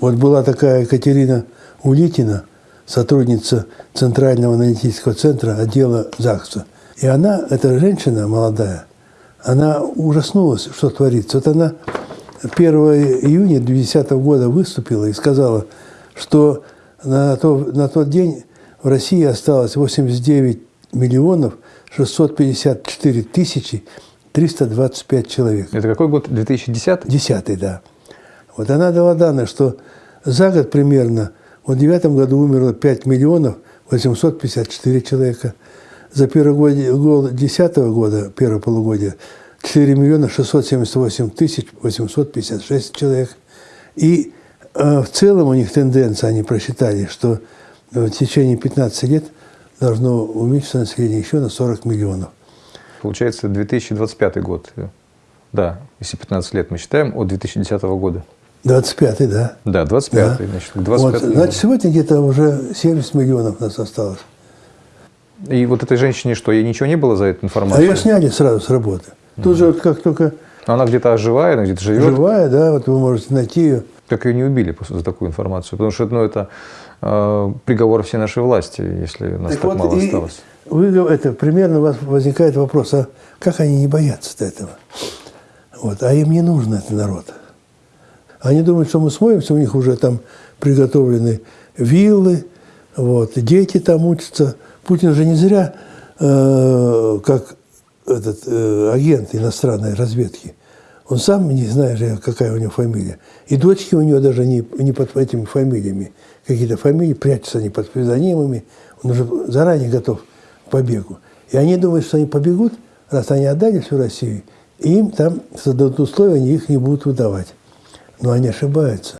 Вот была такая Екатерина Улитина, сотрудница Центрального аналитического центра отдела ЗАГСа. И она, эта женщина молодая, она ужаснулась, что творится. Вот она 1 июня 2010 года выступила и сказала, что на, то, на тот день в России осталось 89 миллионов 654 тысячи 325 человек. Это какой год? 2010? Десятый, да. Вот она дала данные, что за год примерно, в девятом году умерло 5 миллионов 854 человека. За первый год десятого года, первое полугодие, 4 миллиона 678 тысяч 856 человек. И э, в целом у них тенденция, они просчитали, что в течение 15 лет должно уменьшиться население еще на 40 миллионов. Получается 2025 год. Да, если 15 лет мы считаем от 2010 года. 25-й, да. Да, 25-й. Да. Значит, 25 вот, значит, сегодня где-то уже 70 миллионов нас осталось. И вот этой женщине что, ей ничего не было за эту А информацию? ее сняли сразу с работы. Тут же вот как только Но она где-то живая, она где-то живет. живая, да, вот вы можете найти ее. Как ее не убили за такую информацию? Потому что ну, это э, приговор всей нашей власти, если нас так, вот мало осталось. Вы, это, примерно у вас возникает вопрос, а как они не боятся этого? Вот, а им не нужно этот народ. Они думают, что мы смоемся, у них уже там приготовлены виллы, вот, дети там учатся. Путин же не зря, э, как этот э, агент иностранной разведки, он сам не знает, какая у него фамилия. И дочки у него даже не, не под этими фамилиями. Какие-то фамилии прячутся они под псевдонимами. Он уже заранее готов к побегу. И они думают, что они побегут, раз они отдали всю Россию, и им там создадут условия, они их не будут выдавать. Но они ошибаются.